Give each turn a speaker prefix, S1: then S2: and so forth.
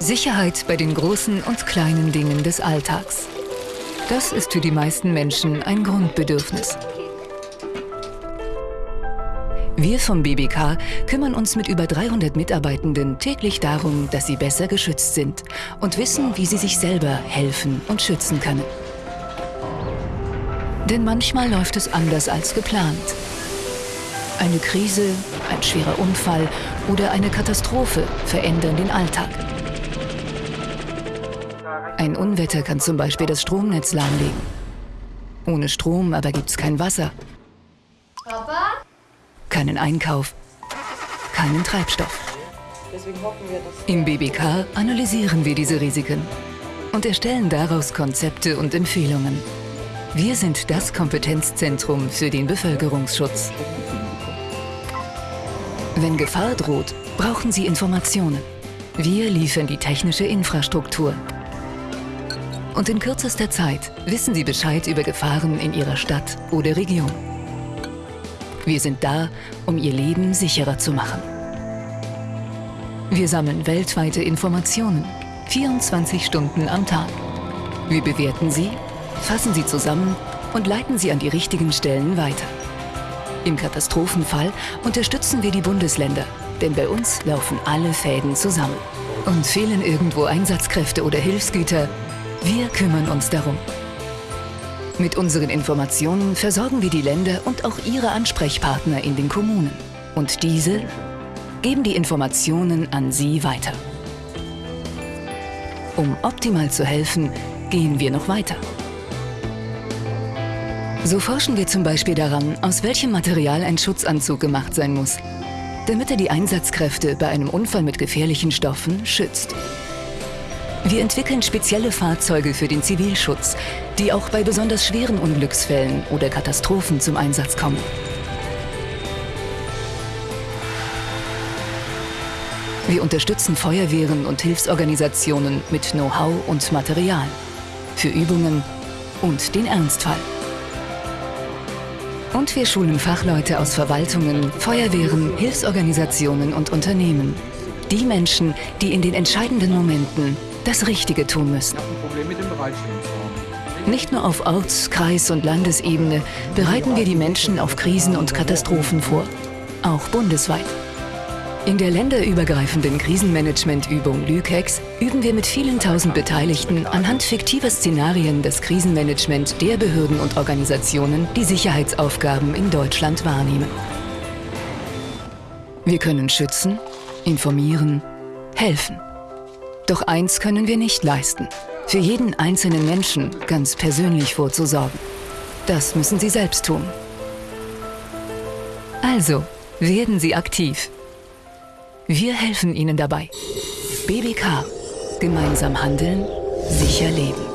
S1: Sicherheit bei den großen und kleinen Dingen des Alltags. Das ist für die meisten Menschen ein Grundbedürfnis. Wir vom BBK kümmern uns mit über 300 Mitarbeitenden täglich darum, dass sie besser geschützt sind und wissen, wie sie sich selber helfen und schützen können. Denn manchmal läuft es anders als geplant. Eine Krise, ein schwerer Unfall oder eine Katastrophe verändern den Alltag. Ein Unwetter kann zum Beispiel das Stromnetz lahmlegen. Ohne Strom aber gibt es kein Wasser. Papa? Keinen Einkauf. Keinen Treibstoff. Im BBK analysieren wir diese Risiken und erstellen daraus Konzepte und Empfehlungen. Wir sind das Kompetenzzentrum für den Bevölkerungsschutz. Wenn Gefahr droht, brauchen Sie Informationen. Wir liefern die technische Infrastruktur. Und in kürzester Zeit wissen Sie Bescheid über Gefahren in Ihrer Stadt oder Region. Wir sind da, um Ihr Leben sicherer zu machen. Wir sammeln weltweite Informationen, 24 Stunden am Tag. Wir bewerten sie, fassen sie zusammen und leiten sie an die richtigen Stellen weiter. Im Katastrophenfall unterstützen wir die Bundesländer, denn bei uns laufen alle Fäden zusammen. Und fehlen irgendwo Einsatzkräfte oder Hilfsgüter, wir kümmern uns darum. Mit unseren Informationen versorgen wir die Länder und auch ihre Ansprechpartner in den Kommunen. Und diese geben die Informationen an Sie weiter. Um optimal zu helfen, gehen wir noch weiter. So forschen wir zum Beispiel daran, aus welchem Material ein Schutzanzug gemacht sein muss, damit er die Einsatzkräfte bei einem Unfall mit gefährlichen Stoffen schützt. Wir entwickeln spezielle Fahrzeuge für den Zivilschutz, die auch bei besonders schweren Unglücksfällen oder Katastrophen zum Einsatz kommen. Wir unterstützen Feuerwehren und Hilfsorganisationen mit Know-how und Material für Übungen und den Ernstfall. Und wir schulen Fachleute aus Verwaltungen, Feuerwehren, Hilfsorganisationen und Unternehmen. Die Menschen, die in den entscheidenden Momenten das Richtige tun müssen. Nicht nur auf Orts-, Kreis- und Landesebene bereiten wir die Menschen auf Krisen und Katastrophen vor, auch bundesweit. In der länderübergreifenden Krisenmanagementübung Lükex üben wir mit vielen tausend Beteiligten anhand fiktiver Szenarien das Krisenmanagement der Behörden und Organisationen, die Sicherheitsaufgaben in Deutschland wahrnehmen. Wir können schützen, informieren, helfen. Doch eins können wir nicht leisten. Für jeden einzelnen Menschen ganz persönlich vorzusorgen. Das müssen Sie selbst tun. Also, werden Sie aktiv. Wir helfen Ihnen dabei. BBK. Gemeinsam handeln, sicher leben.